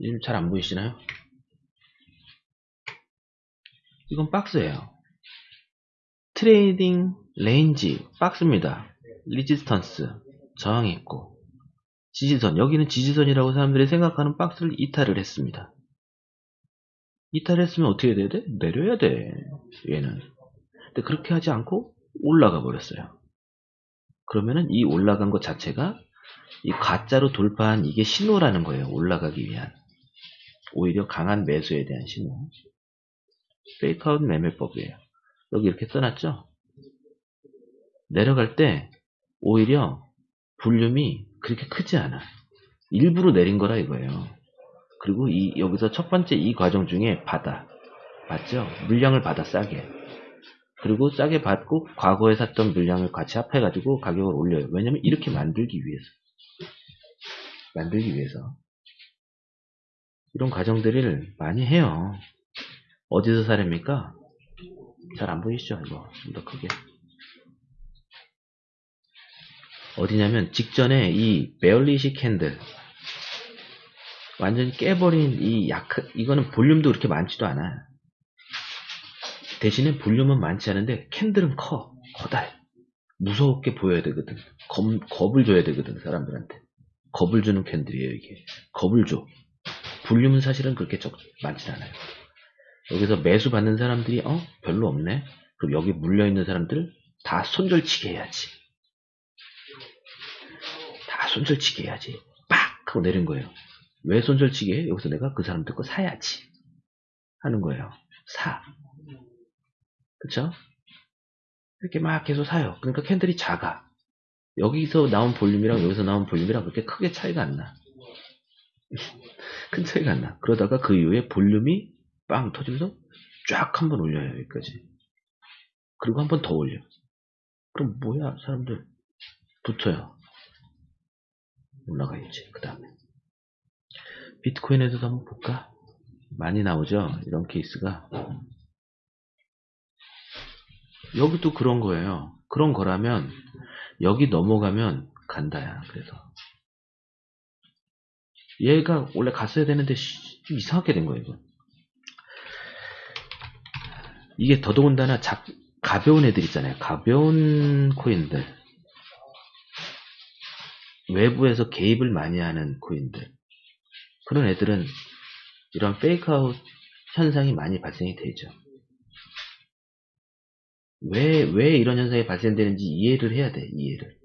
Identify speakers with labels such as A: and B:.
A: 지금 잘 안 보이시나요? 이건 박스예요. trading range 박스입니다. resistance 저항이 있고 지지선 여기는 지지선이라고 사람들이 생각하는 박스를 이탈을 했습니다. 이탈했으면 어떻게 돼야 돼? 내려야 돼. 얘는. 근데 그렇게 하지 않고 올라가 버렸어요. 그러면은 이 올라간 것 자체가 이 가짜로 돌파한 이게 신호라는 거예요. 올라가기 위한. 오히려 강한 매수에 대한 신호. 페이크아웃 매매법이에요. 여기 이렇게 써놨죠? 내려갈 때 오히려 볼륨이 그렇게 크지 않아. 일부러 내린 거라 이거예요. 그리고 이 여기서 첫 번째 이 과정 중에 받아. 맞죠? 물량을 받아 싸게. 그리고 싸게 받고 과거에 샀던 물량을 같이 합해가지고 가격을 올려요. 왜냐면 이렇게 만들기 위해서. 만들기 위해서. 이런 과정들을 많이 해요. 어디서 사렵니까? 잘 안 보이시죠? 이거 좀 더 크게. 어디냐면 직전에 이 bearish candle 완전히 깨버린 이 약, 이거는 볼륨도 그렇게 많지도 않아. 대신에 볼륨은 많지 않은데 candle은 커. 커다해. 무섭게 보여야 되거든. 겁, 겁을 줘야 되거든, 사람들한테. 겁을 주는 캔들이에요, 이게. 겁을 줘. 볼륨은 사실은 그렇게 적, 많진 않아요. 여기서 매수 받는 사람들이, 어? 별로 없네? 그럼 여기 물려 있는 사람들 다 손절치게 해야지. 다 손절치게 해야지. 빡! 하고 내린 거예요. 왜 손절치게 해? 여기서 내가 그 사람들 거 사야지. 하는 거예요. 사. 그쵸? 이렇게 막 계속 사요. 그러니까 캔들이 작아. 여기서 나온 볼륨이랑 여기서 나온 볼륨이랑 그렇게 크게 차이가 안 나. 큰 차이가 안 나. 그러다가 그 이후에 볼륨이 빵 터지면서 쫙 한번 올려요. 여기까지. 그리고 한 번 더 올려. 그럼 뭐야 사람들 붙어요. 올라가야지. 그 다음에 비트코인에서도 한번 볼까? 많이 나오죠? 이런 케이스가. 여기도 그런 거예요. 그런 거라면 여기 넘어가면 간다야. 그래서 얘가 원래 갔어야 되는데 좀 이상하게 된 거예요. 이거. 이게 더더군다나 작, 가벼운 애들 있잖아요. 가벼운 코인들. 외부에서 개입을 많이 하는 코인들. 그런 애들은 이런 페이크아웃 현상이 많이 발생이 되죠. 왜, 왜 이런 현상이 발생되는지 이해를 해야 돼, 이해를.